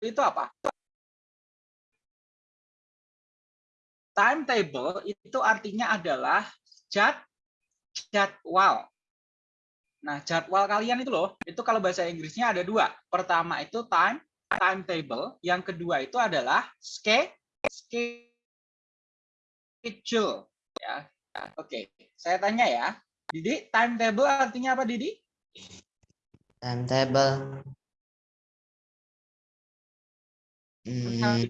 itu apa? Timetable itu artinya adalah jad, jadwal. Nah, jadwal kalian itu loh, itu kalau bahasa Inggrisnya ada dua. Pertama itu time, timetable. Yang kedua itu adalah schedule. Ya, oke. Saya tanya ya, Didi, timetable artinya apa, Didi? Timetable. Hmm,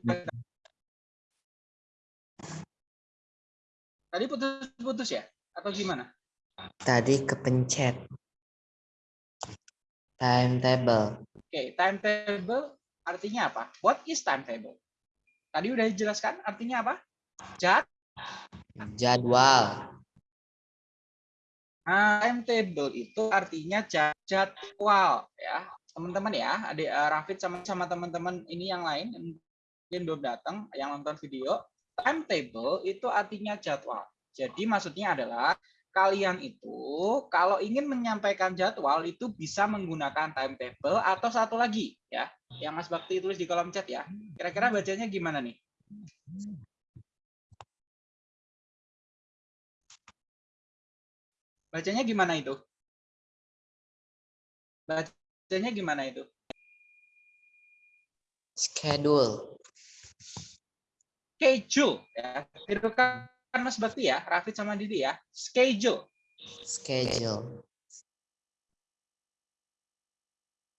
Tadi putus-putus ya? Atau gimana? tadi kepencet. Timetable. Oke, timetable artinya apa? What is timetable? Tadi udah dijelaskan artinya apa? Jad, Jadwal. Nah, timetable itu artinya jad- jadwal ya. Teman-teman ya, adik eh, Rafid sama sama teman-teman ini yang lain yang mungkin belum datang yang nonton video, timetable itu artinya jadwal. Jadi maksudnya adalah kalian itu kalau ingin menyampaikan jadwal itu bisa menggunakan timetable atau satu lagi ya, yang Mas Bakti tulis di kolom chat ya. Kira-kira bacanya gimana nih? Bacanya gimana itu? Bacanya gimana itu? Schedule. Schedule ya. Tirukan Mas Bakti ya, Rafid sama Didi ya. Schedule. Schedule.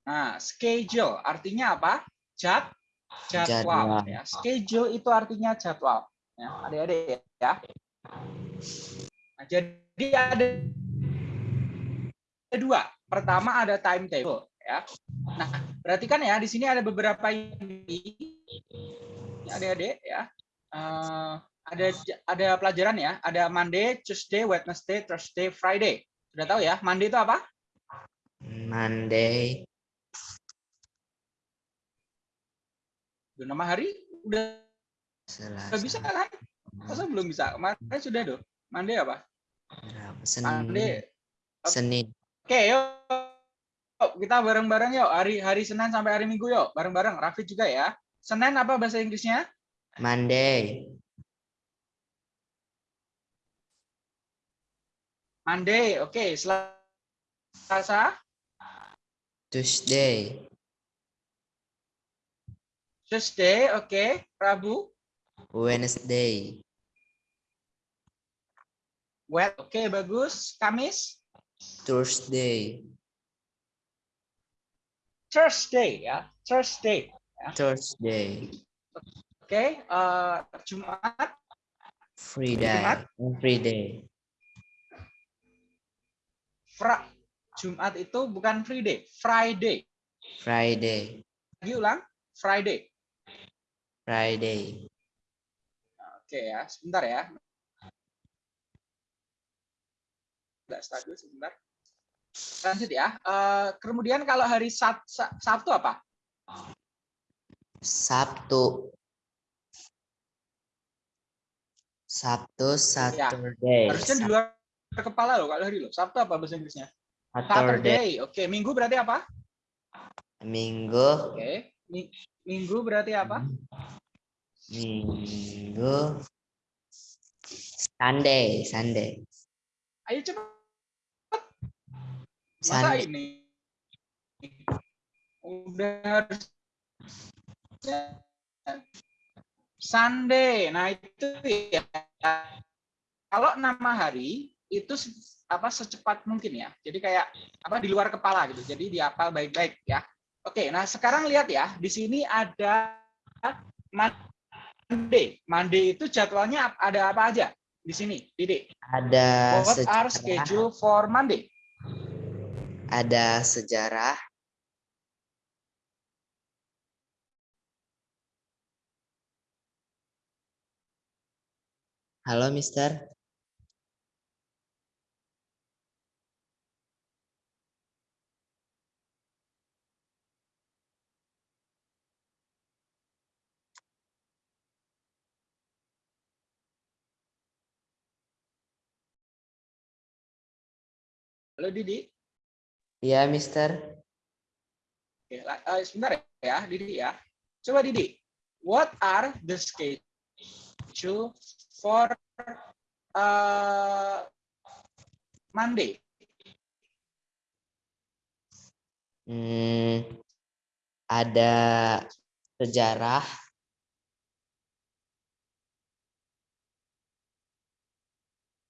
Nah, schedule artinya apa? Jad, jadwal. Jadwal. Ya. Schedule itu artinya jadwal. Ya, adik-adik ya. Nah, jadi ada ada dua. Pertama ada timetable ya. Nah, perhatikan ya di sini ada beberapa ini adik-adik ya. Eh, ada ada pelajaran ya. Ada Monday, Tuesday, Wednesday, Thursday, Friday. Sudah tahu ya? Monday itu apa? Monday. Udah nama hari udah Selasa. udah bisa kan? Masa belum bisa? Kemarin sudah dong. Monday apa? Berapa? Monday. Senin. Senin. Oke, yuk. Yuk, Kita bareng-bareng yuk. Hari hari Senin sampai hari Minggu yuk. Bareng-bareng. Rafid juga ya. Senin apa bahasa Inggrisnya? Monday. Monday. Oke, Selasa, Tuesday. Tuesday, oke. Rabu, Wednesday. Wed, oke bagus. Kamis, Thursday. Thursday ya. Thursday. Thursday. Oke, eh, Jumat, Friday. Jumat? Every day. Fra, Jumat itu bukan Friday, Friday. Friday. Lagi ulang, Friday. Friday. Oke ya, sebentar ya. Tidak stabil sebentar. Lanjut ya. Eh, kemudian kalau hari Sab- Sa- Sabtu apa? Sabtu. Sabtu, Saturday. Ya, Harusnya di luar kepala loh kalau hari lo. Sabtu apa bahasa Inggrisnya? Saturday. Saturday. Oke, Minggu berarti apa? Minggu. Oke. Mi- Minggu berarti apa? Minggu. Sunday, Sunday. Ayo cepat. Masa ini? Udah harus Sunday. Nah, itu ya. Kalau nama hari itu apa secepat mungkin ya. Jadi kayak apa di luar kepala gitu. Jadi dihafal baik-baik ya. Oke, nah sekarang lihat ya. Di sini ada Monday. Monday itu jadwalnya ada apa aja? Di sini, Didi. Ada What are schedule for Monday? Ada sejarah. Halo, Mister. Halo Didi. Iya, Mister. Oke, eh, sebentar ya, Didi ya. Coba Didi, what are the schedule for uh, Monday? Hmm, ada sejarah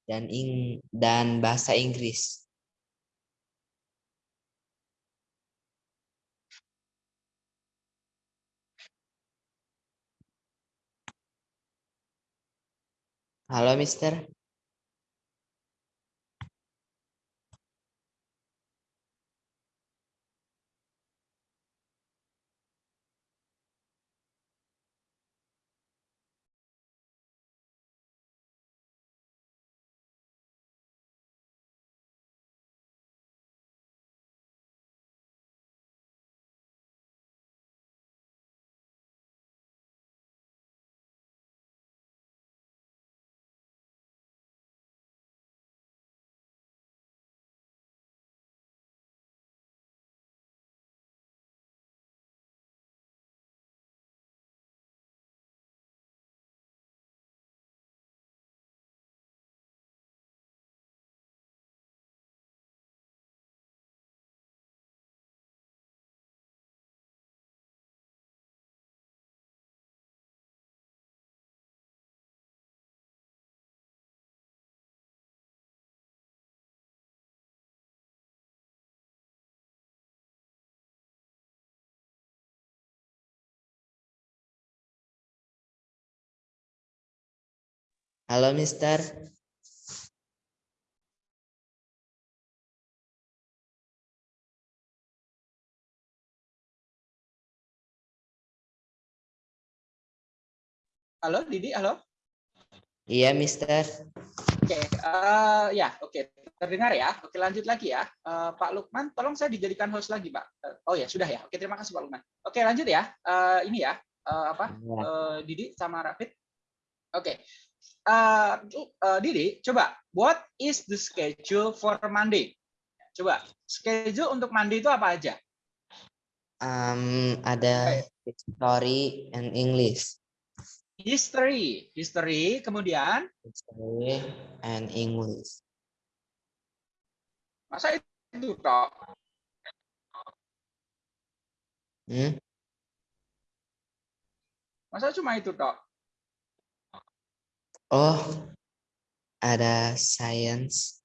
dan ing dan bahasa Inggris. Halo, Mister. Halo, Mister. Halo Didi, halo. Iya, Mister. Oke, eh, ya, oke, terdengar ya. Oke, lanjut lagi ya. Eh, Pak Lukman, tolong saya dijadikan host lagi, Pak. Eh, oh ya, sudah ya. Oke, terima kasih Pak Lukman. Oke, lanjut ya. Eh, ini ya, eh, apa? Eh, Didi sama Rafid. Oke. Eh, eh, Didi, coba. What is the schedule for Monday? Coba. Schedule untuk Monday itu apa aja? Um, ada history and English. History, history, kemudian History and English. masa itu toh? Hmm? Masa cuma itu toh? Oh, ada science.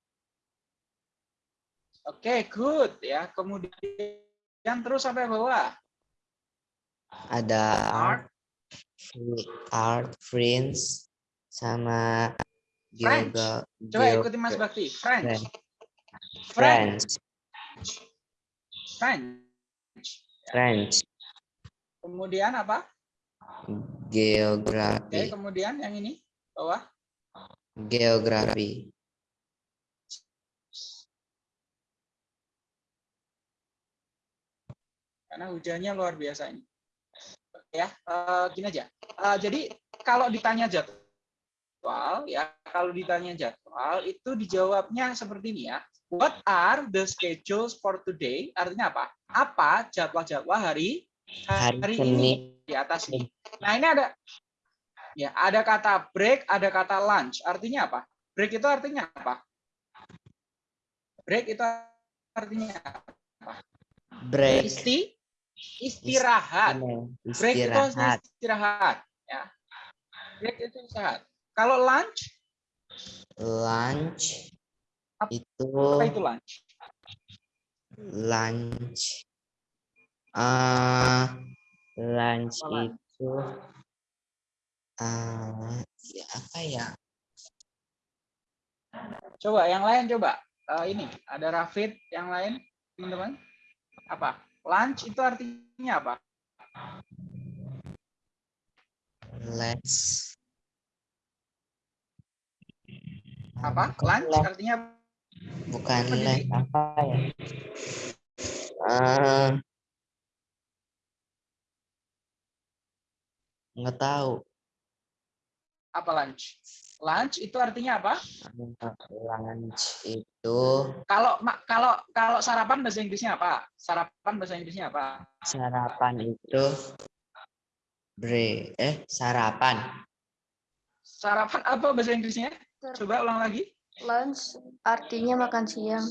Oke, good ya. Kemudian terus sampai bawah. Ada Art, art, art, French, sama French. geogra- Coba ikuti Mas Bakti. French. French. French. French. Kemudian apa? Oke, Geografi. kemudian yang ini bawah. Geografi. Karena hujannya luar biasa ini. Oke Ya, eh, gini aja. Eh, jadi kalau ditanya jadwal, ya kalau ditanya jadwal itu dijawabnya seperti ini ya. What are the schedules for today? Artinya apa? Apa jadwal-jadwal hari Hari hari ini di atas ini. Nah, ini ada ya, ada kata break, ada kata lunch. Artinya apa? Break itu artinya apa? Break itu artinya apa? Break. Isti istirahat. Break itu Istirahat. istirahat, ya. Break itu istirahat. Kalau lunch, Lunch. Apa- Itu apa itu lunch? lunch. Ah, lunch Apa lunch? Ah ya apa ya? Coba yang lain coba. Eh, ini ada Rafid yang lain, teman-teman. Apa? Lunch itu artinya apa? Let's Apa? Bukan Lunch lunch, artinya bukan apa, lunch, apa ya? Ah, nggak tahu. Apa lunch? Lunch itu artinya apa? Lunch itu Kalau kalau kalau sarapan bahasa Inggrisnya apa? Sarapan bahasa Inggrisnya apa? sarapan itu bre eh sarapan Sarapan apa bahasa Inggrisnya? Coba ulang lagi. Lunch artinya makan siang.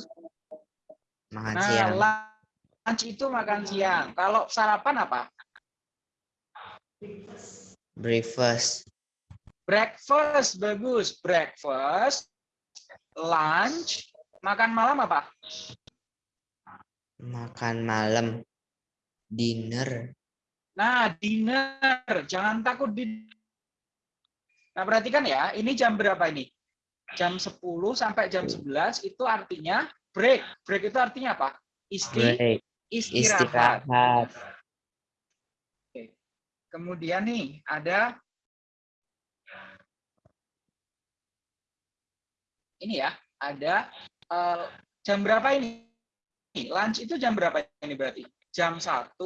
makan Nah, siang lunch itu makan siang. Kalau sarapan apa? breakfast Breakfast, bagus. Breakfast, lunch, makan malam apa? makan malam dinner Nah, dinner. Jangan takut di Nah, perhatikan ya, ini jam berapa ini? Jam 10 sampai jam 11 itu artinya break. Break itu artinya apa? Isti, break istirahat. istirahat Kemudian nih, ada ini ya, ada eh, jam berapa ini? Lunch itu jam berapa ini berarti? Jam 1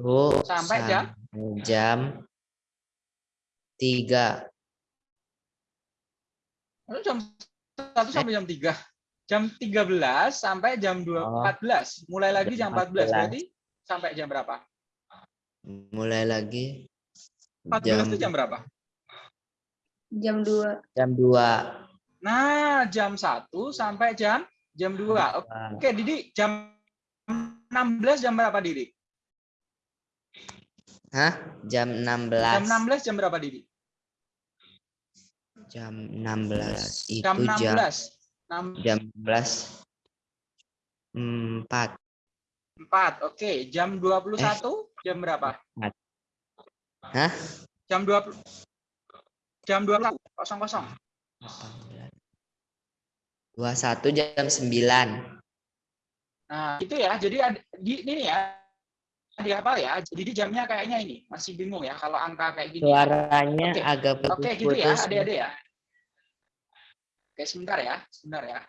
Bu, Sampai jam? jam tiga Lalu jam 1 sampai jam 3. Jam 13 sampai jam 2, Oh. 14. Mulai lagi jam Jam 14 14. berarti sampai jam berapa? mulai lagi 14 jam itu jam berapa? Jam 2. jam dua Nah, jam 1 sampai jam jam 2. Oke, Didi, jam 16 jam berapa Didi? Hah? Jam 16. Jam 16 jam berapa Didi? Jam 16 itu Jam jam 16. 6, jam 11 4 4. Oke, jam 21 jam berapa? Hah? Jam 20 Jam 20 kosong kosong. 21 jam 9. Nah, itu ya. Jadi ada- di ini ya. Di apa ya? Jadi jamnya kayaknya ini masih bingung ya kalau angka kayak gini. Suaranya Oke. agak Oke, gitu ya, adik-adik ya. Oke, sebentar ya, sebentar ya.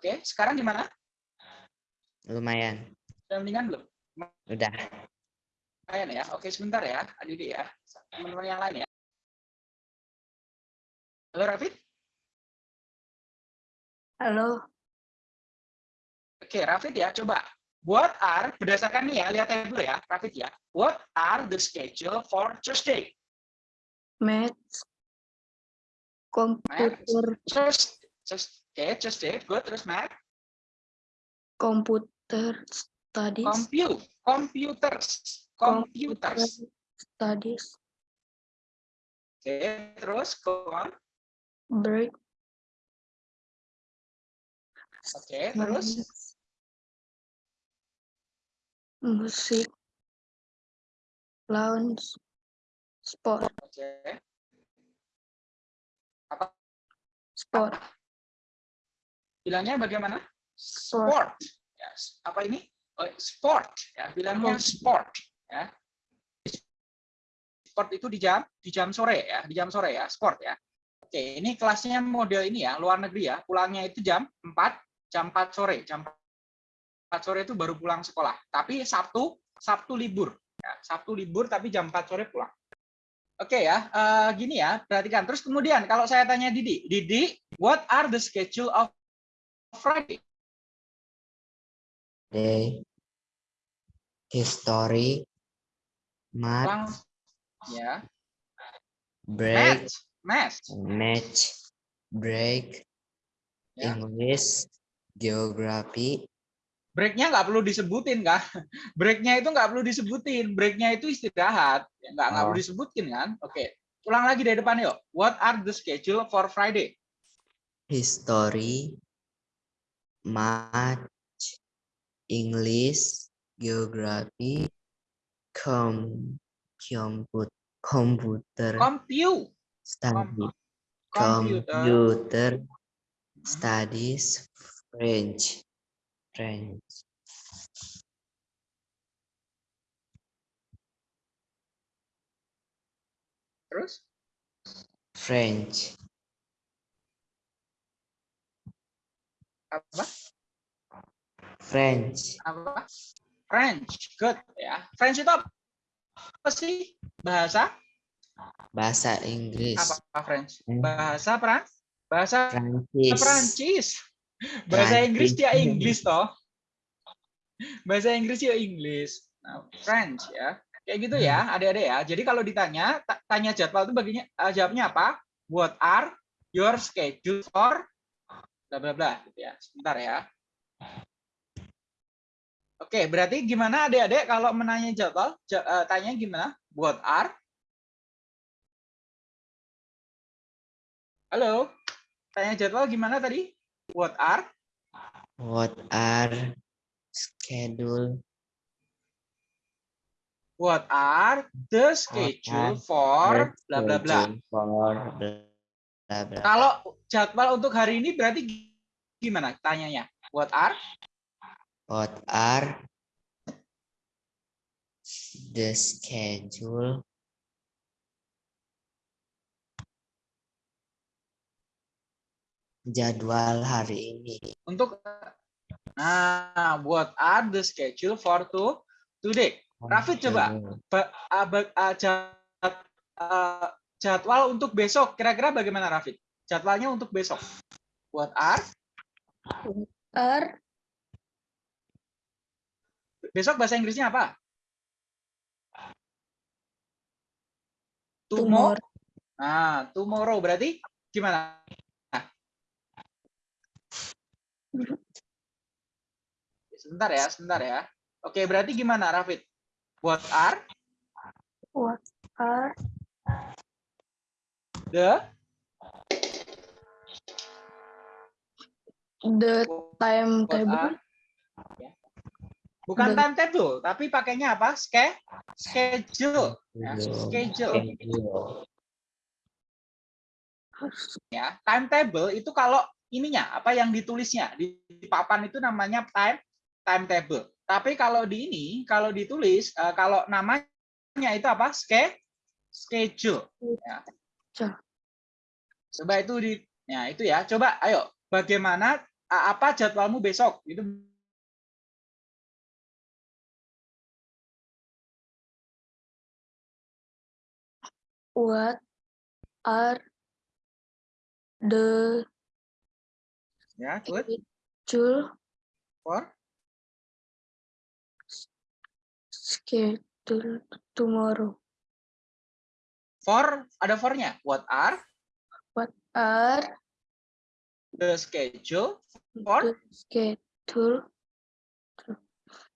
Oke, sekarang gimana? Lumayan. Sudah mendingan belum? Udah. Lumayan ya. Oke, sebentar ya, adik-adik ya. Teman-teman yang lain ya. Halo, Rafid? Halo. Oke, Rafid ya, coba. What are, berdasarkan nih ya, lihat dulu ya, Rafid ya. What are the schedule for Tuesday? Maths. Komputer. Just, just, oke, Tuesday, good. Terus math, Komputer studies. compute, computers, computers. Studies. Oke, terus go on. Break. Oke, terus Musik. Lounge. Sport. oke. Apa Sport. Bilangnya bagaimana? Sport. Yes. Apa ini? Oh, sport. Ya, bilangnya sport. Ya. Sport itu di jam di jam sore ya, di jam sore ya, sport ya. Oke, ini kelasnya model ini ya, luar negeri ya. Pulangnya itu jam 4, jam 4 sore. Jam 4 sore itu baru pulang sekolah. Tapi Sabtu, Sabtu libur. Ya, Sabtu libur tapi jam 4 sore pulang. Oke ya, eh, gini ya, perhatikan. Terus kemudian kalau saya tanya Didi, Didi, what are the schedule of Friday? Day. History. Math. Ya. Break. Math, math. Match. Break. Ya. English. Geography. Breaknya nggak perlu disebutin kan? Breaknya itu nggak perlu disebutin. Breaknya itu istirahat. Ya, nggak nggak Oh. perlu disebutin kan? Oke. Ulang lagi dari depan yuk. What are the schedule for Friday? History. Math. English. Geography. Com. Comput. Computer. Compute. Study. Computer. Computer. Studies. French. French. Terus? French. Apa? French. Apa? French. Good ya. French itu apa sih? Bahasa Bahasa Inggris. Apa French? Hmm. Bahasa Pran? Bahasa Prancis. Perancis. Bahasa Inggris dia Prancis. Inggris toh. Bahasa Inggris dia Inggris. Nah, French ya. Kayak gitu ya, adik-adik ya. Jadi kalau ditanya, ta- tanya jadwal itu baginya eh, jawabnya apa? What are your schedule for bla bla bla gitu ya. Sebentar ya. Oke, berarti gimana adik-adik kalau menanya jadwal? Ja- eh, tanya gimana? What are? Halo? Tanya jadwal gimana tadi? What are? What are schedule What are the schedule for bla bla bla. schedule for bla bla bla. Kalau jadwal untuk hari ini berarti gimana tanyanya? What are? What are the schedule jadwal hari ini? Untuk Nah, what are the schedule for to today? Rafid, coba. Ba- ba- jad- jadwal untuk besok kira-kira bagaimana Rafid? Jadwalnya untuk besok. What are? Are Besok bahasa Inggrisnya apa? Tomorrow. Nah, tomorrow berarti gimana? Nah. Sebentar ya, sebentar ya. Oke, berarti gimana, Rafid? What are What are the the timetable? are Ya. Bukan timetable, tapi pakainya apa? Ske, schedule. Ya, schedule. Schedule. Ya, timetable itu kalau ininya apa yang ditulisnya di papan itu namanya time timetable. Tapi kalau di ini, kalau ditulis, eh, kalau namanya itu apa? Ske, schedule. Ya. Coba itu di, ya itu ya. Coba, ayo, bagaimana apa jadwalmu besok? Itu What are the ya, good. schedule For schedule tomorrow? for ada for-nya. What are Are the schedule For? schedule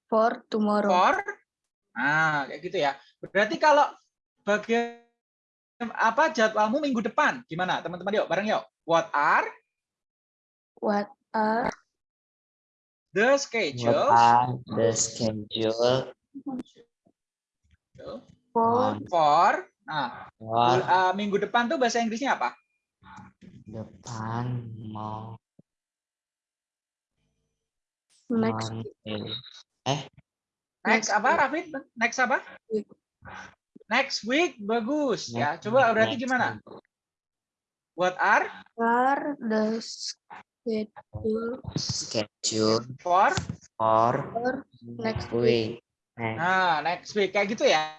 for tomorrow? for? Nah kayak gitu ya. Berarti kalau bagian apa jadwalmu minggu depan? Gimana? Teman-teman yuk bareng yuk. What are? What are? The What schedule are the schedule? For? For? Nah for. uh, minggu depan tuh bahasa Inggrisnya apa? Depan mau next Monday? next apa Rafid next apa week? next week bagus ya Next- coba berarti gimana week. what are are the schedule Schedule for for for next week. Next. Nah, next week kayak gitu ya.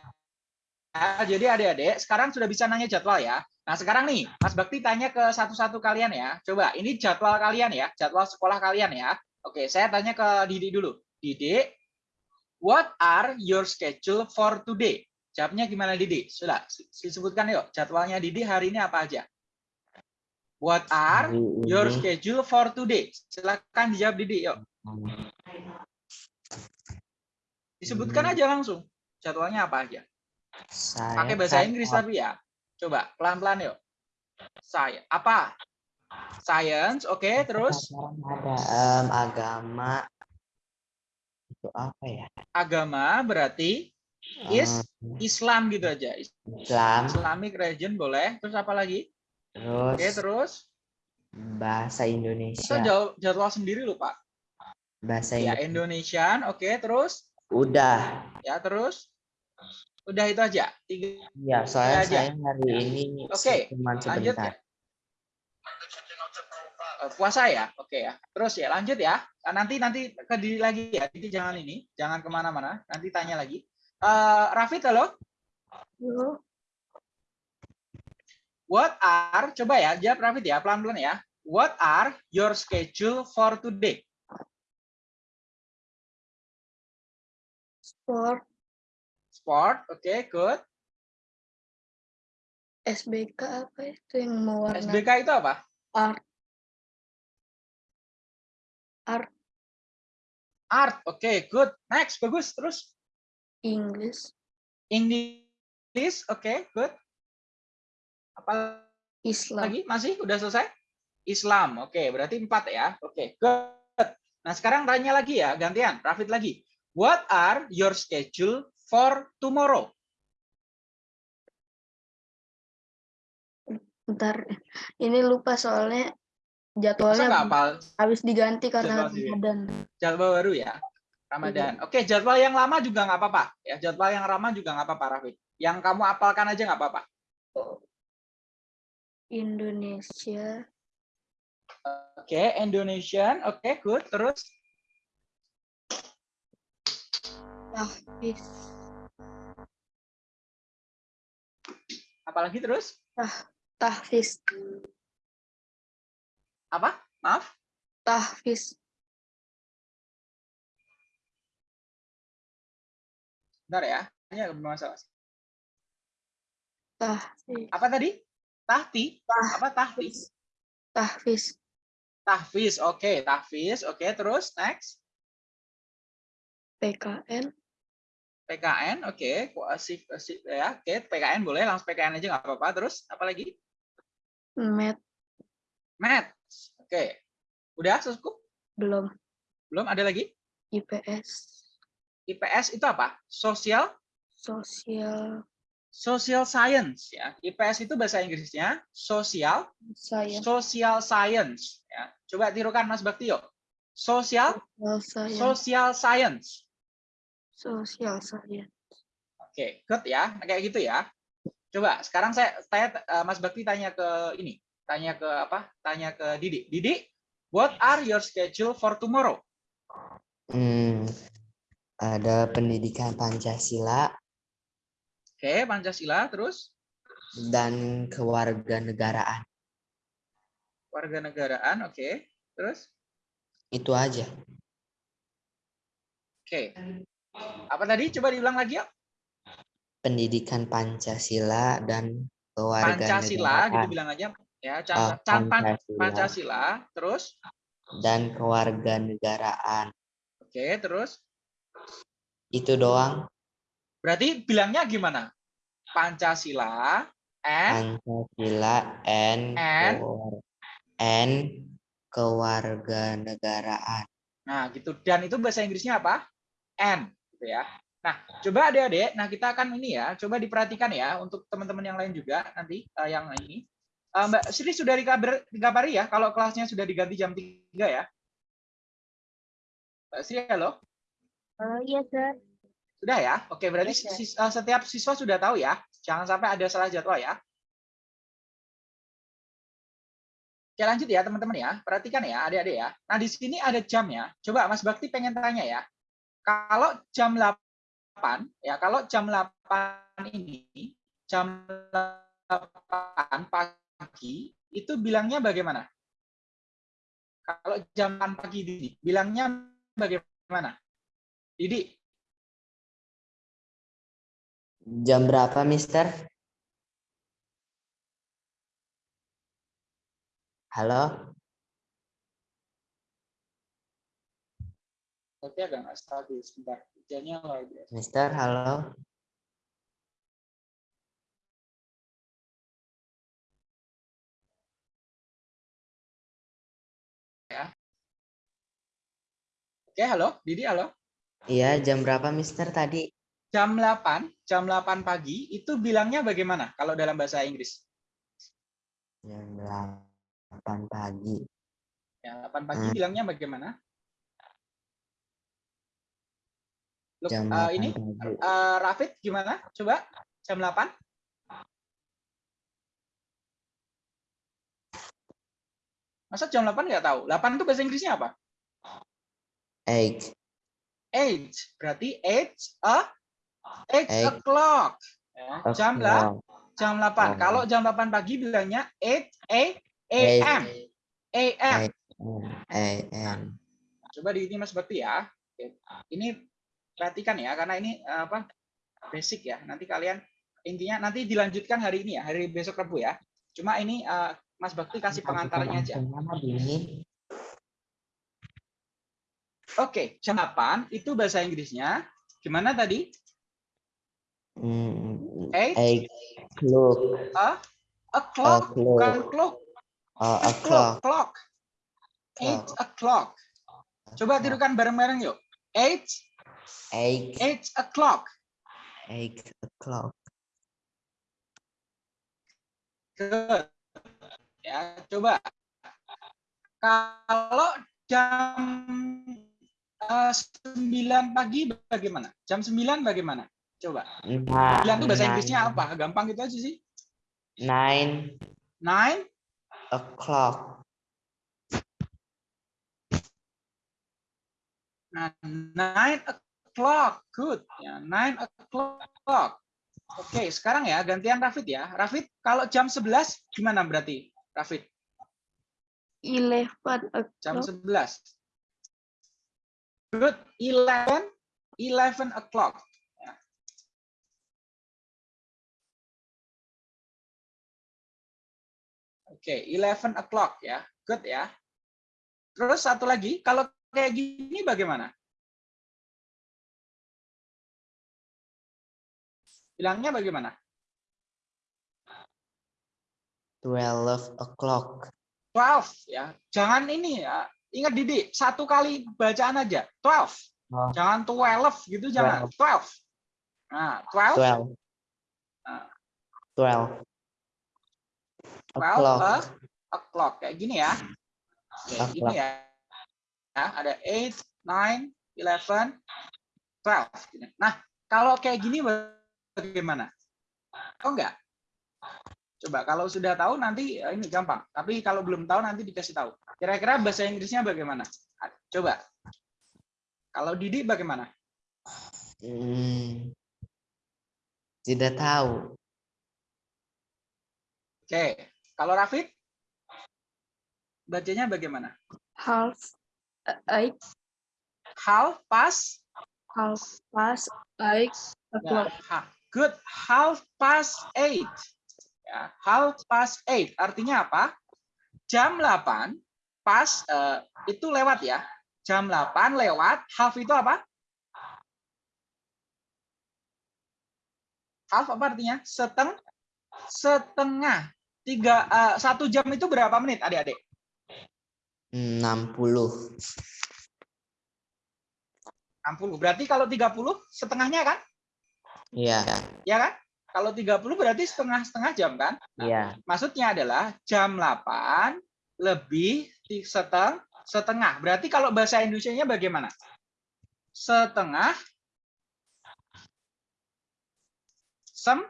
Nah, jadi adik-adik sekarang sudah bisa nanya jadwal ya. Nah, sekarang nih Mas Bakti tanya ke satu-satu kalian ya. Coba, ini jadwal kalian ya, jadwal sekolah kalian ya. Oke, saya tanya ke Didi dulu. Didi, what are your schedule for today? Jawabnya gimana Didi? Sudah, disebutkan yuk. Jadwalnya Didi hari ini apa aja? What are your schedule for today? Silakan dijawab Didi, yuk. Disebutkan aja langsung. Jadwalnya apa aja? saya pakai bahasa kan Inggris tapi ya. Coba pelan-pelan yuk. Saya apa? Science, oke, terus sekarang ada em, agama itu apa ya? agama berarti is Em, Islam gitu aja. Islam, Islamic religion boleh. Terus apa lagi? terus, Oke, terus bahasa Indonesia, jawab jadwal sendiri lupa. bahasa Ya, Indonesia. Indonesian, oke, terus Udah, ya terus udah itu aja. Tiga ya soalnya aja. saya hari ini Oke, cuma lanjut ya. Eh, Puasa ya, oke ya. Terus ya lanjut ya. Ah, Nanti nanti ke diri lagi ya. Jadi jangan ini, jangan ke mana-mana. Nanti tanya lagi. Eh Rafid halo. Halo, What are, coba ya, jawab Rafid ya, pelan-pelan ya. What are your schedule for today? Sport, Sport, oke, good. SBK apa itu yang mewarna SBK itu apa? art. Art, Art, oke, good. Next, bagus. Terus English, English, oke, good. Apa Islam, lagi? Masih? Udah selesai? Islam, oke, berarti empat ya. Oke, good. Nah, sekarang tanya lagi ya, gantian. Rafid lagi. What are your schedule for tomorrow? ntar ini lupa soalnya jadwalnya habis diganti karena. Ramadan. jadwal baru ya? Ramadan. Oke, jadwal yang lama juga nggak apa-apa. Ya, jadwal yang lama juga nggak apa-apa, Rafid. Yang kamu apalkan aja nggak apa-apa. Indonesia, Oke, Indonesian. Oke, good. Terus tahfiz, apalagi terus? tahfiz, Apa? Maaf. tahfiz, Bentar ya. Ini agak bermasalah. tahfiz, Apa tadi? Tahti? Apa tahti? tahfiz, Tahfiz. Oke, tahfiz. Oke, terus next. PKN, PKN. Oke, kuasif kuasif ya. Oke, PKN boleh langsung PKN aja nggak apa-apa. Terus apa lagi? Med, Maths. Oke. Udah cukup? belum, Belum ada lagi? IPS, IPS itu apa? Sosial sosial, Social Science ya. IPS itu bahasa Inggrisnya Social saya, Social Science ya. Coba tirukan Mas Bakti yuk. Social saya, Social Science. sosial saya. Oke, good ya. Kayak gitu ya. Coba sekarang saya saya eh, Mas Bakti tanya ke ini, tanya ke apa? Tanya ke Didi. Didi, what are your schedule for tomorrow? Hmm, ada pendidikan Pancasila Oke, Pancasila terus dan kewarganegaraan. warga negaraan, oke. Terus Itu aja. oke. Apa tadi? Coba diulang lagi ya. Pendidikan Pancasila dan Pancasila gitu kewarganegaraan bilang aja ya. Can, pan- Pancasila Pancasila, terus dan kewarganegaraan. oke, terus Itu doang. berarti bilangnya gimana? Pancasila and Pancasila and And? and kewarganegaraan. Nah, gitu. Dan itu bahasa Inggrisnya apa? And, gitu ya. Nah, coba adik-adik, nah kita akan ini ya, coba diperhatikan ya untuk teman-teman yang lain juga nanti eh, yang ini. Eh, Mbak Sri sudah dikabar, dikabari ya kalau kelasnya sudah diganti jam 3 ya. Mbak Sri, halo? Oh iya, Sir. Sudah ya? Oke, berarti Iya, Sir. sis- eh, setiap siswa sudah tahu ya. Jangan sampai ada salah jadwal ya. Oke, lanjut ya teman-teman ya. Perhatikan ya adik-adik ya. Nah, di sini ada jamnya. Coba Mas Bakti pengen tanya ya. Kalau jam 8 ya, kalau jam 8 ini jam 8 pagi itu bilangnya bagaimana? Kalau jam 8 pagi ini bilangnya bagaimana? Didi, Jam berapa, Mister? Halo? tapi agak nggak stabil sebentar. Hujannya luar biasa. Mister, halo? Oke, halo, Didi, halo. Iya, jam berapa, Mister, tadi? Jam 8, jam 8 pagi itu bilangnya bagaimana kalau dalam bahasa Inggris? Jam 8 pagi. Ya, 8 pagi Hmm. bilangnya bagaimana? Look, Jam 8 ini pagi. eh, Rafid gimana? Coba jam 8. Masa jam 8 nggak tahu? 8 itu bahasa Inggrisnya apa? Eight. Eight. Berarti eight a eight Eight. o'clock. Ya, jam lah. Jam 8. Oh. Kalau jam 8 pagi bilangnya 8 a a.m. a.m. a.m. Coba di ini Mas Bakti ya. Ini perhatikan ya karena ini eh, apa? basic ya. Nanti kalian intinya nanti dilanjutkan hari ini ya, hari besok Rabu ya. Cuma ini eh, Mas Bakti kasih pengantarnya aja. Oke, jam 8 itu bahasa Inggrisnya gimana tadi? Hmm, Eight? eight o'clock. O'clock, O'clock. bukan clock. Oh, O'clock, o'clock. clock. Eight o'clock. Coba tirukan bareng-bareng yuk. Eight, Eight, eight o'clock. eight o'clock. Good. Ya, coba. Kalau jam eh, 9 pagi bagaimana? Jam 9 bagaimana? Coba. Nah, 9 itu bahasa Inggrisnya nine- apa? Gampang gitu aja sih. Nine 9 o'clock. Nah, nine o'clock, good. Ya, nine o'clock. Oke, sekarang ya gantian Rafid ya. Rafid, kalau jam 11 gimana berarti? Rafid, 11 jam o'clock. 11. Good, 11, 11 o'clock. Oke, 11 o'clock ya. Good ya. Terus satu lagi, kalau kayak gini bagaimana? Bilangnya bagaimana? Twelve o'clock. 12 ya. Jangan ini ya. Ingat Didi, satu kali bacaan aja. 12. Oh. Jangan 12 gitu jangan. 12. Nah, 12 Twelve. Ah. Twelve. 12 O'clock. o'clock kayak gini ya. O'clock. gini ya. Ya, ada 8, 9, 11, 12. Gini. Nah, kalau kayak gini bagaimana? Tahu nggak? Coba kalau sudah tahu nanti ya ini gampang. Tapi kalau belum tahu nanti dikasih tahu. Kira-kira bahasa Inggrisnya bagaimana? Coba. Kalau Didi bagaimana? Hmm. Tidak tahu. Oke. Kalau Rafid? Bacanya bagaimana? Half eight, Half past half past eight Ya, o'clock. ha- good. Half past eight. Ya, half past eight. Artinya apa? Jam 8 pas eh, itu lewat ya. Jam 8 lewat. Half itu apa? Half apa artinya? Seteng, setengah. Tiga, eh, satu jam itu berapa menit adik-adik? Enam puluh. 60. Berarti kalau 30 setengahnya kan? Iya. Ya kan? Kalau 30 berarti setengah-setengah jam kan? Iya. Maksudnya adalah jam 8 lebih seteng setengah. Berarti kalau bahasa Indonesianya bagaimana? Setengah sem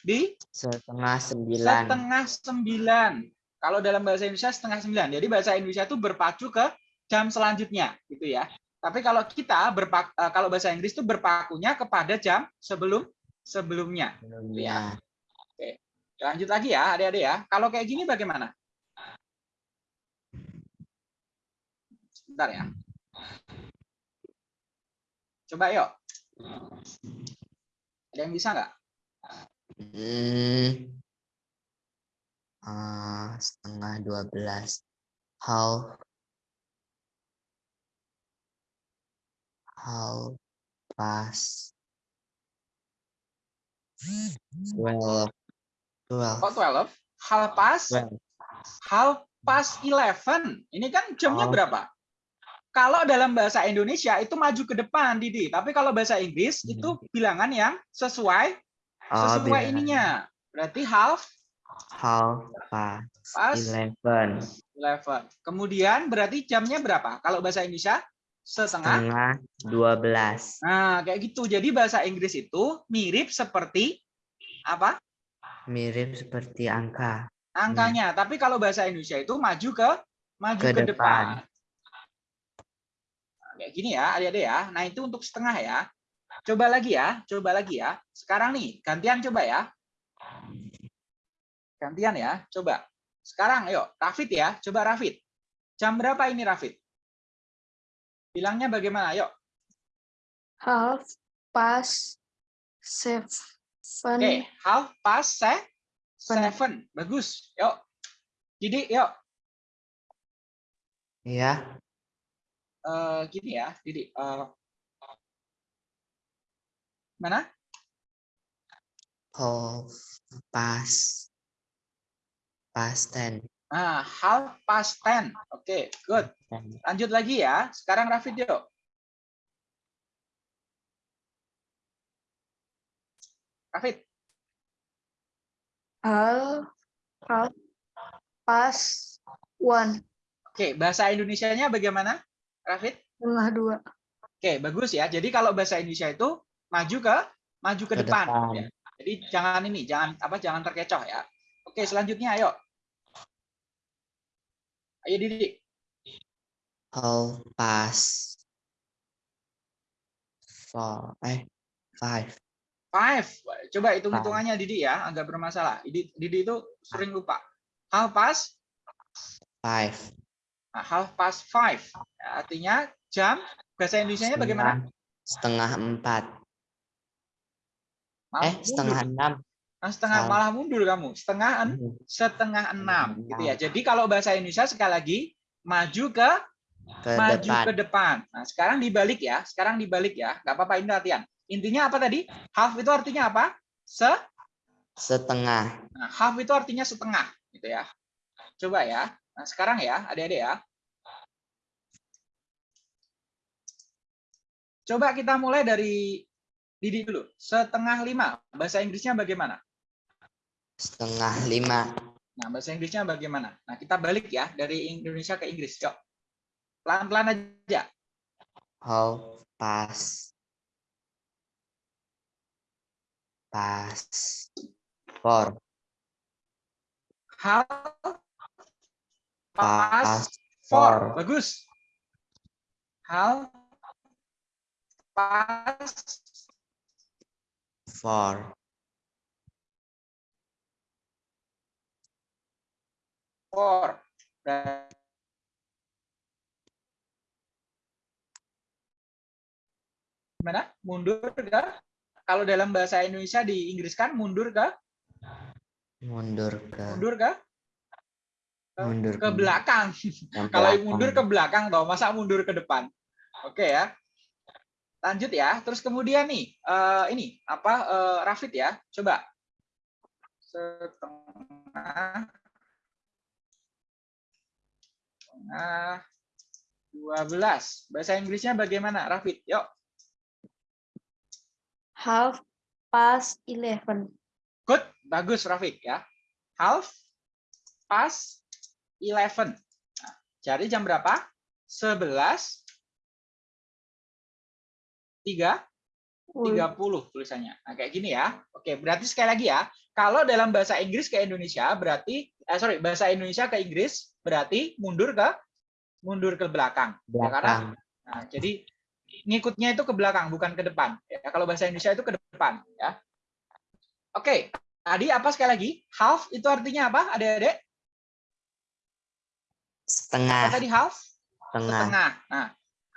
di Setengah sembilan. setengah sembilan. Kalau dalam bahasa Indonesia setengah sembilan. Jadi bahasa Indonesia itu berpacu ke jam selanjutnya, gitu ya. Tapi kalau kita berpak, eh, kalau bahasa Inggris itu berpakunya kepada jam sebelum sebelumnya. Iya. Lanjut lagi ya, adik-adik ya. Kalau kayak gini bagaimana? Sebentar ya. Coba yuk. Ada yang bisa nggak? Hmm. Ah, setengah dua belas. Half. Half past. Twelve. Twelve. Kok 12? Half past, Twelve. half past 11. Ini kan jamnya Oh. berapa? Kalau dalam bahasa Indonesia itu maju ke depan, Didi. Tapi kalau bahasa Inggris Hmm. itu bilangan yang sesuai Oh, sesuai bilangan. ininya. Berarti half Half past past eleven. 11. Kemudian berarti jamnya berapa? Kalau bahasa Indonesia setengah dua belas. Nah, kayak gitu. Jadi bahasa Inggris itu mirip seperti apa? Mirip seperti angka. Angkanya. Tapi kalau bahasa Indonesia itu maju ke maju Ke ke, depan. depan. Nah, kayak gini ya, adik-adik ya. Nah, itu untuk setengah ya. Coba lagi ya, coba lagi ya. Sekarang nih, gantian coba ya. Gantian ya, coba. Sekarang yuk, Rafid ya, coba Rafid. Jam berapa ini Rafid? Bilangnya bagaimana? Yuk. half past seven. Oke, half past se seven. Bagus. Yuk. Jadi, yuk. Ya. Eh, gini ya, Didi. Eh, mana? Half past past ten. Nah, half past ten. Oke, good. Lanjut lagi ya. Sekarang Rafid yuk. Rafid. half half past one. Oke, bahasa Indonesianya bagaimana? Rafid? Setengah dua. Oke, bagus ya. Jadi kalau bahasa Indonesia itu maju ke maju ke, Ke depan. depan. ya. Jadi jangan ini, jangan apa jangan terkecoh ya. Oke, selanjutnya ayo. Ayo Didi. Half past four. Eh, five. Five. Coba hitung hitungannya Didi ya, agak bermasalah. Didi, Didi itu sering lupa. Half past, Five. nah, half past five. Ya, artinya jam bahasa Indonesia-nya bagaimana? Setengah empat. Eh, setengah enam. Nah, setengah malah mundur kamu. Setengah en- setengah enam gitu ya. Jadi kalau bahasa Indonesia sekali lagi maju ke Ke maju depan. ke depan. Nah, sekarang dibalik ya. Sekarang dibalik ya. Nggak apa-apa ini latihan. Intinya apa tadi? Half itu artinya apa? Se Setengah. nah, half itu artinya setengah gitu ya. Coba ya. Nah, sekarang ya, Adik-adik ya. Coba kita mulai dari Didi dulu. Setengah lima. Bahasa Inggrisnya bagaimana? Setengah lima. Nah, bahasa Inggrisnya bagaimana? Nah, kita balik ya dari Indonesia ke Inggris. Yuk. Pelan-pelan aja. Past. Four. Half past Past four. four. Bagus. Half past Four. Four. Gimana? Mundur ke? Kalau dalam bahasa Indonesia di Inggris kan mundur ke? Mundur ke. Mundur ke? Mundur Ke belakang. yang Kalau belakang. mundur ke belakang toh, masa mundur ke depan? Oke ya. Lanjut ya. Terus kemudian nih, eh, ini apa eh, Rafid ya? Coba. Setengah setengah 12. Bahasa Inggrisnya bagaimana, Rafid? Yuk. Half past eleven. Good. Bagus, Rafid ya. Half past 11. Nah, jadi jam berapa? 11 3 Woi, 30 tulisannya. Nah, kayak gini ya. Oke, berarti sekali lagi ya. Kalau dalam bahasa Inggris ke Indonesia berarti eh sorry, bahasa Indonesia ke Inggris berarti mundur ke mundur ke belakang. Ya, karena belakang. nah, jadi ngikutnya itu ke belakang bukan ke depan. Ya, kalau bahasa Indonesia itu ke depan ya. Oke, tadi apa sekali lagi? Half itu artinya apa? Adik-adik? Setengah. Apa tadi half? Setengah. setengah. Nah,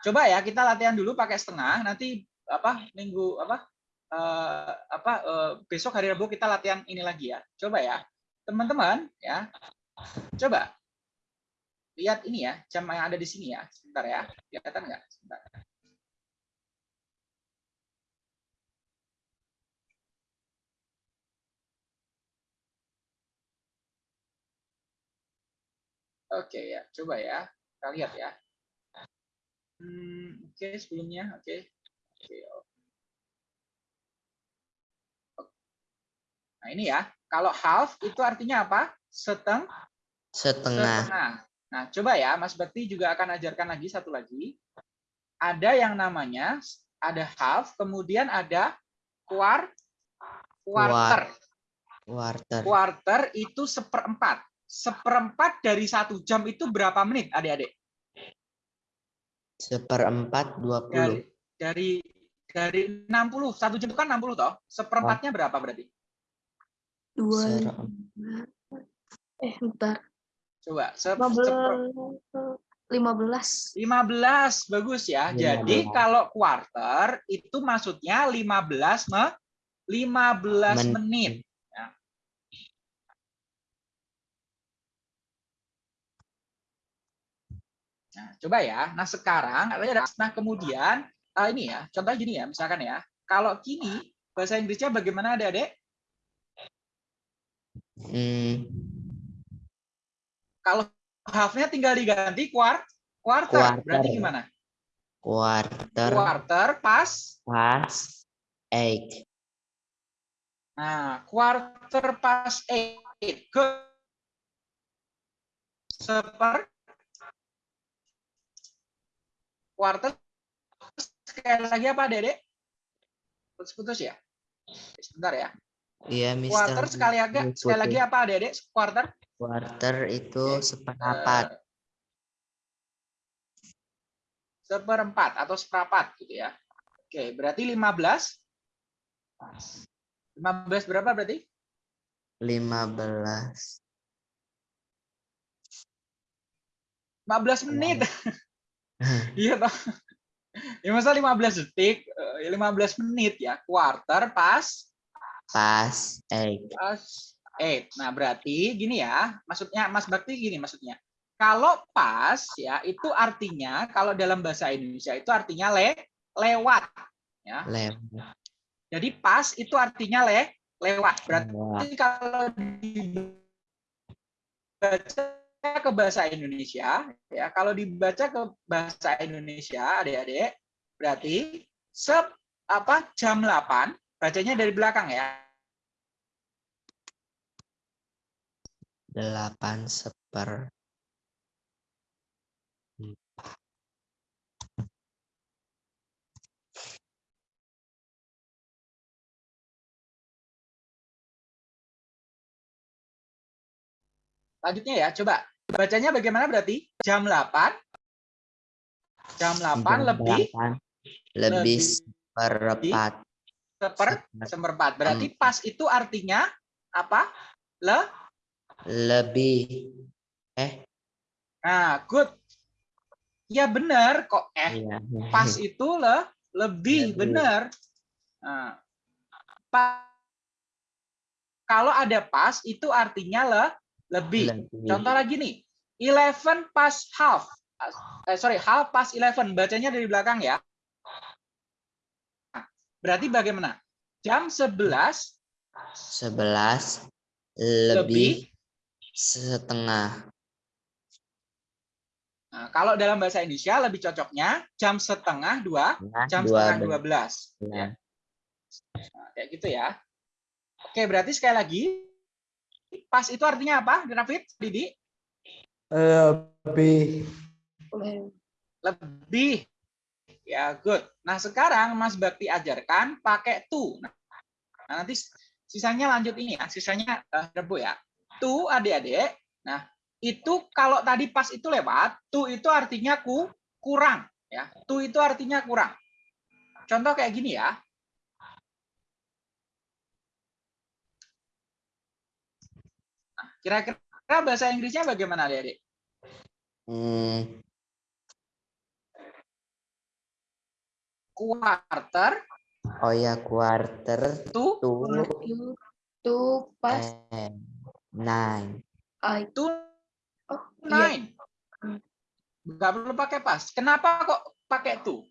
coba ya kita latihan dulu pakai setengah. Nanti apa minggu apa eh, apa eh, besok hari Rabu kita latihan ini lagi ya. Coba ya, teman-teman ya. Coba lihat ini ya jam yang ada di sini ya. Sebentar ya, kelihatan nggak? Sebentar. Oke ya, coba ya. Kita lihat ya. Hmm, oke sebelumnya, oke. Oke. Nah ini ya, kalau half itu artinya apa? Seteng, Setengah. setengah. Nah coba ya, Mas Bekti juga akan ajarkan lagi satu lagi. Ada yang namanya ada half, kemudian ada quart, quarter. Quarter. Quarter itu seperempat. Seperempat dari satu jam itu berapa menit, adik-adik? Seperempat dua puluh. Dari dari dari 60, satu jam itu kan 60 toh. Seperempatnya berapa berarti? Dua lima Bentar. Coba. Lima belas. Lima belas. 15 bagus ya. Jadi 15. kalau quarter itu maksudnya 15 me 15 Men- menit. Ya. Nah, coba ya. Nah, sekarang katanya ada nah kemudian ah, ini ya, contohnya gini ya, misalkan ya. Kalau kini bahasa Inggrisnya bagaimana Adik-adik? Hmm, Kalau half-nya tinggal diganti kuart quarter. Quarter. Berarti gimana? quarter Quarter pas past eight. Nah, quarter past eight. Good. Seper quarter sekali lagi apa, Dedek? Putus-putus ya? Sebentar ya. Iya, Mister. Quarter sekali lagi sekali lagi apa, Dedek? Quarter Quarter itu seperempat. Eh, seperempat atau seperapat gitu ya. Oke, berarti 15 15 berapa berarti? Lima belas. 15 menit. Iya toh. Ya masa 15 detik, eh, 15 menit ya. Quarter pas Pas eight. pas 8. Nah, berarti gini ya. Maksudnya Mas Bakti gini maksudnya. Kalau pas ya itu artinya kalau dalam bahasa Indonesia itu artinya le lewat ya. Lewat. Jadi pas itu artinya le lewat. Berarti Lewat. kalau dibaca ke bahasa Indonesia, ya kalau dibaca ke bahasa Indonesia, adik-adik, berarti sep apa jam 8, bacanya dari belakang ya. Delapan seper. Lanjutnya ya, coba bacanya bagaimana berarti? Jam 8 jam 8 Jam lebih delapan, lebih lebih seper seperempat. Berarti pas itu artinya apa? Le Lebih. Eh, Nah, good. Ya benar kok eh iya. pas itu le lebih Lebih. benar. Nah, pa- kalau ada pas itu artinya le lebih. Lebih. Contoh lagi nih, 11 pas half. Eh, sorry, half pas 11. Bacanya dari belakang ya. Berarti bagaimana? Jam 11 Sebelas lebih. lebih setengah. Nah, kalau dalam bahasa Indonesia lebih cocoknya jam setengah dua, Nah, jam dua setengah 12. belas. Nah, kayak gitu ya. Oke, berarti sekali lagi pas itu artinya apa, David? Didi? Lebih. Lebih. Ya, good. Nah, sekarang Mas Bakti ajarkan pakai to. Nah, nanti sisanya lanjut ini ya, sisanya eh, rebu ya. To adik-adik. Nah, itu kalau tadi pas itu lewat, to itu artinya ku kurang ya. To itu artinya kurang. Contoh kayak gini ya. Nah, Kira-kira bahasa Inggrisnya bagaimana, adik-adik? Hmm, Quarter oh ya quarter to to Two pas eh, nine. I. to Oh, iya. nine. Nggak perlu pakai pas. Kenapa kok pakai to?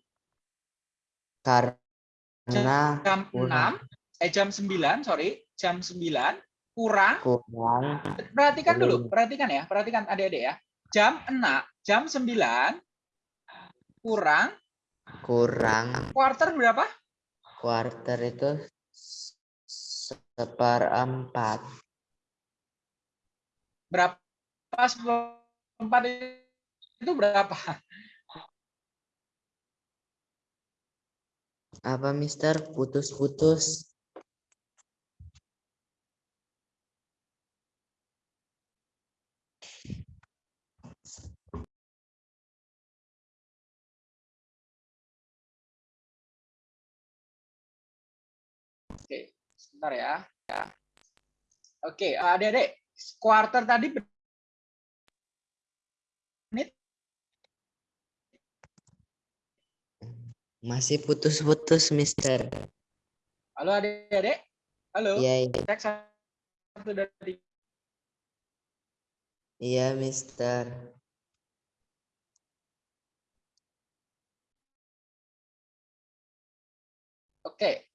Karena Jam Kurang. 6, eh jam 9, sorry, jam 9 kurang. kurang Perhatikan dulu, perhatikan ya, perhatikan adik-adik ya. Jam 6, jam 9 kurang kurang quarter berapa? quarter itu seperempat. Berapa seperempat itu berapa? Apa Mister putus-putus? Sebentar ya. ya. Oke, eh, ada dek, quarter tadi menit. Masih putus-putus, Mister. Halo adik-adik. Halo. Iya, iya. Cek Iya, Mister. Oke,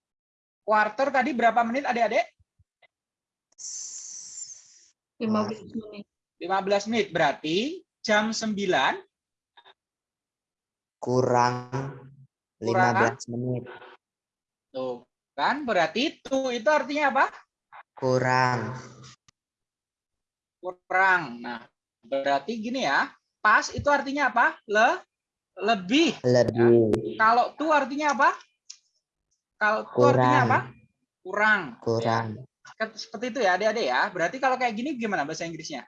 Quarter tadi berapa menit adik-adik? 15 menit. 15 menit. Berarti jam 9 Kurang Kurang? 15 menit. tuh kan berarti itu itu artinya apa? Kurang. Kurang. Nah, berarti gini ya. Pas itu artinya apa? Le lebih. Lebih. Kalau tu artinya apa? Kalau artinya Kurang. apa? Kurang. Kurang. Kan Seperti itu ya adik-adik ya. Berarti kalau kayak gini gimana bahasa Inggrisnya?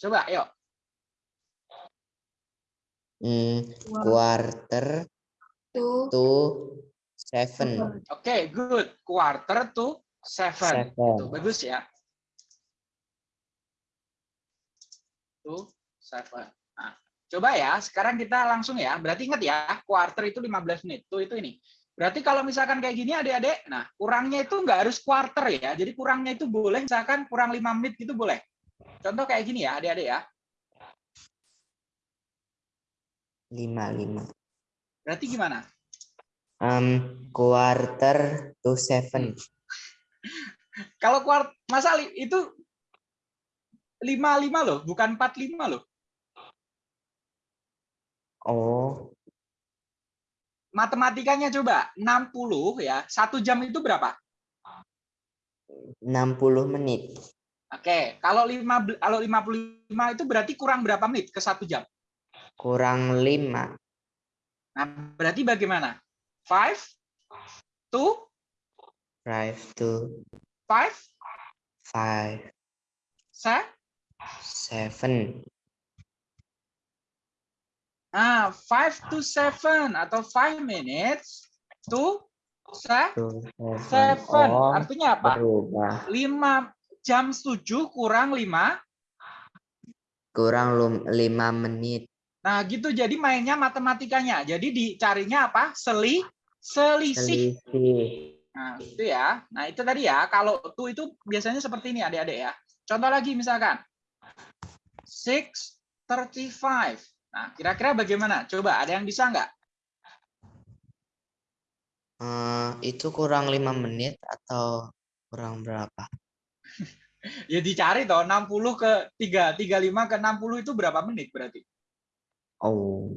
Coba, yuk. Dua, quarter two, to seven. Oke, good. Quarter to seven. Tuh, Seven. bagus ya. Tuh, seven. Nah, coba ya, sekarang kita langsung ya. Berarti ingat ya, quarter itu 15 menit. Tuh, itu ini. Berarti kalau misalkan kayak gini adik-adik, nah kurangnya itu nggak harus quarter ya. Jadi kurangnya itu boleh, misalkan kurang 5 menit gitu boleh. Contoh kayak gini ya adik-adik ya. Lima, lima. Berarti gimana? Um, quarter to seven. Kalau kuart masa itu 55 loh, bukan 45 loh. Oh, Matematikanya coba 60 ya. Satu jam itu berapa? 60 menit. Oke, kalau 5 kalau 55 itu berarti kurang berapa menit ke satu jam? Kurang lima. Nah, berarti bagaimana? 5 to Five to 5 five. se Seven. ah 5 to 7 atau 5 minutes to se To seven. Oh, Artinya apa? berubah. 5 jam 7 kurang 5 Kurang lima menit. Nah, gitu jadi mainnya matematikanya. Jadi dicarinya apa? Seli selisih. Selisih. Nah, itu ya. Nah, itu tadi ya. Kalau tuh itu biasanya seperti ini adik-adik ya. Contoh lagi misalkan 635. Nah, kira-kira bagaimana? Coba ada yang bisa nggak? Eh, itu kurang lima menit atau kurang berapa? Ya dicari toh 60 ke 3, 35 ke 60 itu berapa menit berarti? Oh.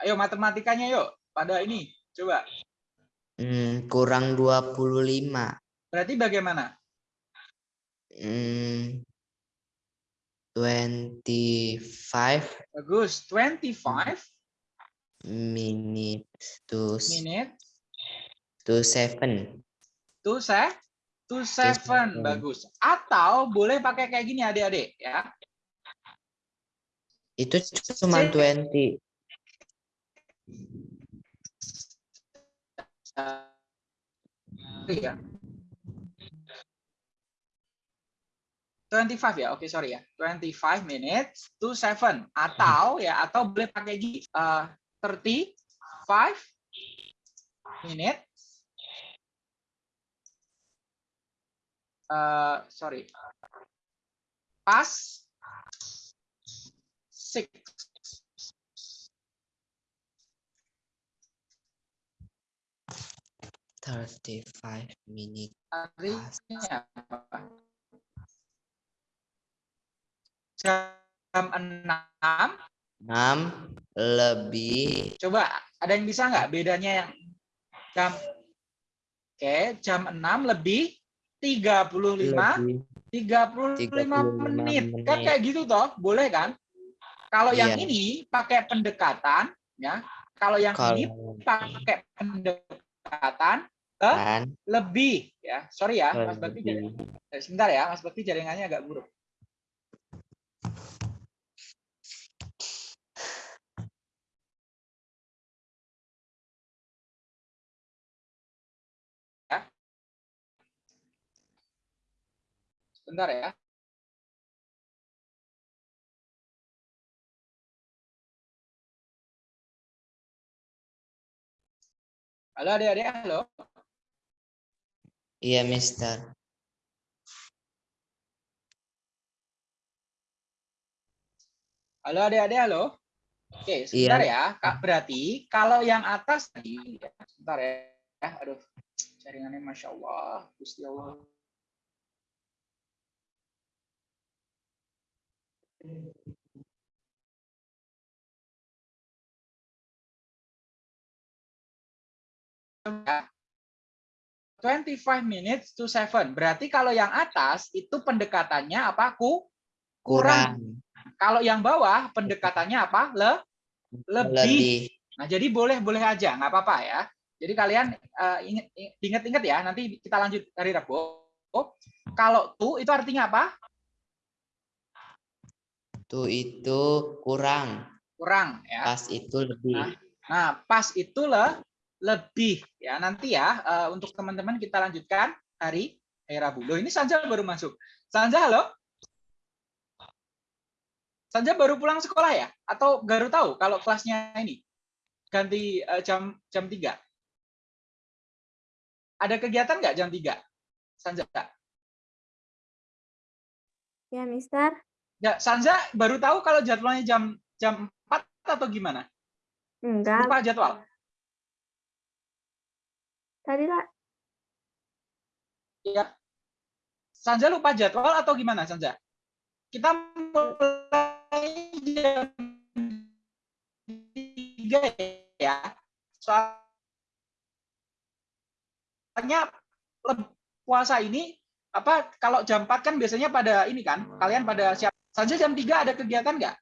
Ayo matematikanya yuk. Pada ini. Coba. Hmm, kurang 25. Berarti bagaimana? Hmm, 25 Bagus. 25 minutes to minute to 7. to se to seven. seven. Bagus. Atau boleh pakai kayak gini adik-adik ya. Itu cuma Six. 20. Iya. 25 ya, oke sorry ya. 25 minutes to 7 atau ya atau boleh pakai gini eh, 35 minutes eh sorry. Pas 6 35 minutes. artinya apa? Jam 6 6 lebih Coba ada yang bisa nggak bedanya yang jam Oke, jam 6 lebih 35 lebih 35 35 menit. Kan menit. kayak gitu toh, boleh kan? Kalau yang Iya. ini pakai pendekatan ya. Kalau yang ini kalau pakai pendekatan dan Lebih ya. Sorry ya, Mas Bakti. Jaring... Sebentar ya, Mas Bakti jaringannya agak buruk. Ya. Sebentar ya. Halo adik-adik, halo. Iya, Mister. Halo adik-adik, halo. Oke, sebentar ya. Kak, berarti kalau yang atas tadi, ya, sebentar ya. Aduh, jaringannya Masya Allah. Gusti Allah. Ya. 25 minutes to 7. Berarti kalau yang atas itu pendekatannya apa? Ku Kurang. Kalau yang bawah pendekatannya apa? Le lebih. Lebih. Nah, jadi boleh-boleh aja, nggak apa-apa ya. Jadi kalian ingat ingat-ingat ya, nanti kita lanjut hari Rabu. Kalau tu itu artinya apa? Tuh itu kurang. Kurang ya. Pas itu lebih. Nah, Nah, pas itu le lebih ya. Nanti ya eh, untuk teman-teman kita lanjutkan hari hari Rabu. Loh, ini Sanja baru masuk. Sanja, halo? Sanja baru pulang sekolah ya? Atau baru tahu kalau kelasnya ini ganti eh, jam jam 3? Ada kegiatan nggak jam 3? Sanja? Ya, Mister. Ya, Sanja baru tahu kalau jadwalnya jam jam 4 atau gimana? Enggak. Lupa jadwal. Tadi lah. Ya. Sanja lupa jadwal atau gimana, Sanja? Kita mulai jam 3 ya. Soalnya puasa ini apa kalau jam 4 kan biasanya pada ini kan, kalian pada siap. Sanja jam 3 ada kegiatan nggak?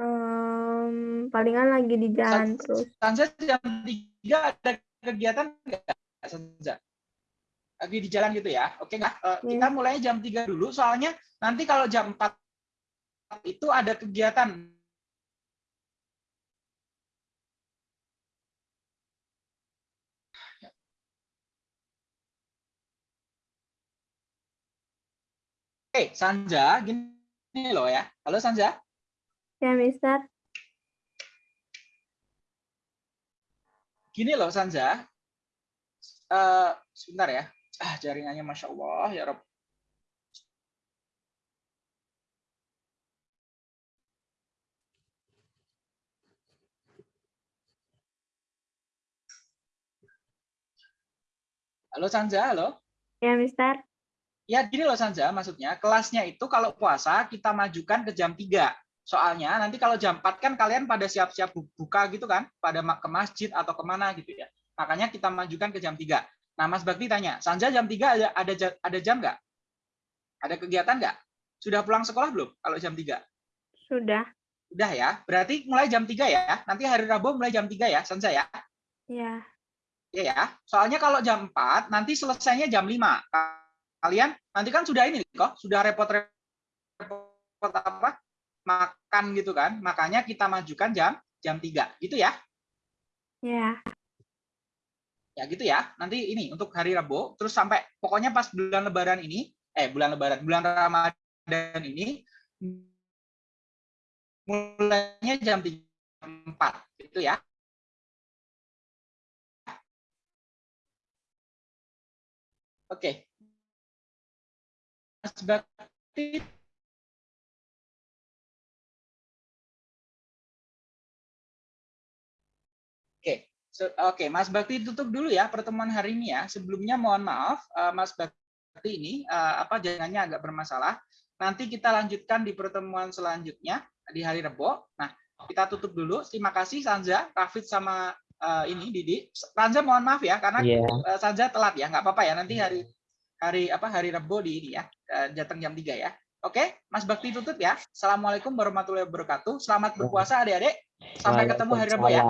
Em, palingan lagi di jalan terus. Sanja jam 3 ada kegiatan nggak? Sanja? Lagi di jalan gitu ya. Oke nggak? Eh, Kita mulai jam 3 dulu soalnya nanti kalau jam 4 itu ada kegiatan. Oke, Sanja, gini loh ya. Halo Sanja. Ya, Mister. Gini loh Sanja. Eh, sebentar ya. Ah, jaringannya Masya Allah, ya Rob. Halo Sanja, halo. Ya, Mister. Ya gini loh Sanja, maksudnya kelasnya itu kalau puasa kita majukan ke jam 3. Soalnya nanti kalau jam 4 kan kalian pada siap-siap bu- buka gitu kan, pada ke masjid atau ke mana gitu ya. Makanya kita majukan ke jam 3. Nah Mas Bakti tanya, Sanja jam 3 ada ada, ada jam nggak? Ada kegiatan nggak? Sudah pulang sekolah belum kalau jam 3? Sudah. Udah ya, berarti mulai jam 3 ya. Nanti hari Rabu mulai jam 3 ya, Sanja ya. Ya. Iya ya. Soalnya kalau jam 4 nanti selesainya jam 5. Kalian nanti kan sudah ini kok, sudah repot-repot apa? Makan gitu kan. Makanya kita majukan jam jam 3 gitu ya. Ya. Ya gitu ya. Nanti ini untuk hari Rabu terus sampai pokoknya pas bulan lebaran ini eh bulan lebaran, bulan Ramadan ini mulainya jam 3 4 gitu ya. Oke. Bakti so- oke Mas Bakti tutup dulu ya pertemuan hari ini ya. Sebelumnya mohon maaf eh, Mas Bakti ini eh, apa jaringannya agak bermasalah. Nanti kita lanjutkan di pertemuan selanjutnya di hari Rebo. Nah, kita tutup dulu. Terima kasih Sanja, Rafid sama eh, ini Didi. Sanja mohon maaf ya karena Iya. eh, Sanja telat ya, nggak apa-apa ya. Nanti hari hari apa hari Rebo di ini ya, eh, datang jam 3 ya. Oke, Mas Bakti tutup ya. Assalamualaikum warahmatullahi wabarakatuh. Selamat berpuasa adik-adik. Sampai ketemu hari Rebo ya.